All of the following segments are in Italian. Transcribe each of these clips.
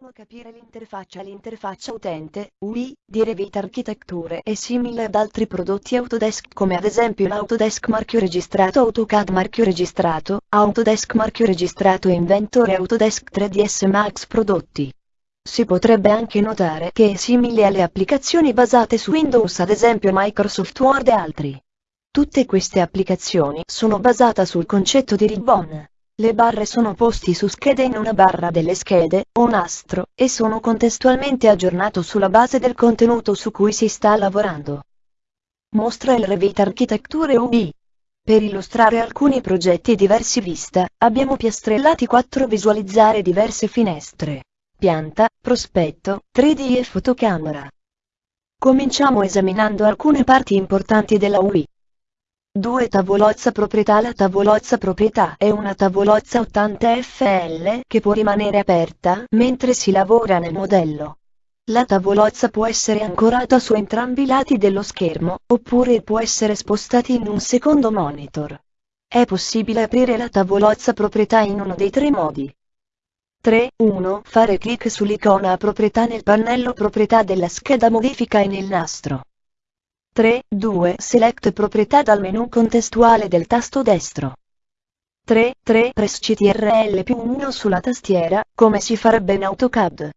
1. Capire l'interfaccia L'interfaccia utente, UI, di Revit Architetture è simile ad altri prodotti Autodesk come ad esempio l'Autodesk marchio registrato AutoCAD marchio registrato, Autodesk marchio registrato Inventor e Autodesk 3ds Max prodotti. Si potrebbe anche notare che è simile alle applicazioni basate su Windows ad esempio Microsoft Word e altri. Tutte queste applicazioni sono basate sul concetto di ribbon. Le barre sono posti su schede in una barra delle schede, o nastro, e sono contestualmente aggiornato sulla base del contenuto su cui si sta lavorando. Mostra il Revit Architecture UB. Per illustrare alcuni progetti diversi vista, abbiamo piastrellati 4 visualizzare diverse finestre. Pianta, prospetto, 3D e fotocamera. Cominciamo esaminando alcune parti importanti della UI. 2 Tavolozza proprietà La tavolozza proprietà è una tavolozza 80 FL che può rimanere aperta mentre si lavora nel modello. La tavolozza può essere ancorata su entrambi i lati dello schermo, oppure può essere spostata in un secondo monitor. È possibile aprire la tavolozza proprietà in uno dei tre modi. 3. 1. Fare clic sull'icona proprietà nel pannello proprietà della scheda modifica e nel nastro. 3. 2. Select proprietà dal menu contestuale del tasto destro. 3. 3. Press CTRL più 1 sulla tastiera, come si farebbe in AutoCAD.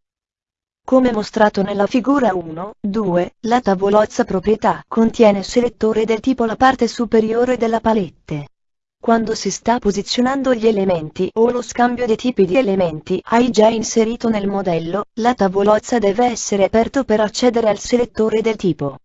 Come mostrato nella figura 1, 2, la tavolozza proprietà contiene selettore del tipo la parte superiore della palette. Quando si sta posizionando gli elementi o lo scambio dei tipi di elementi hai già inserito nel modello, la tavolozza deve essere aperto per accedere al selettore del tipo.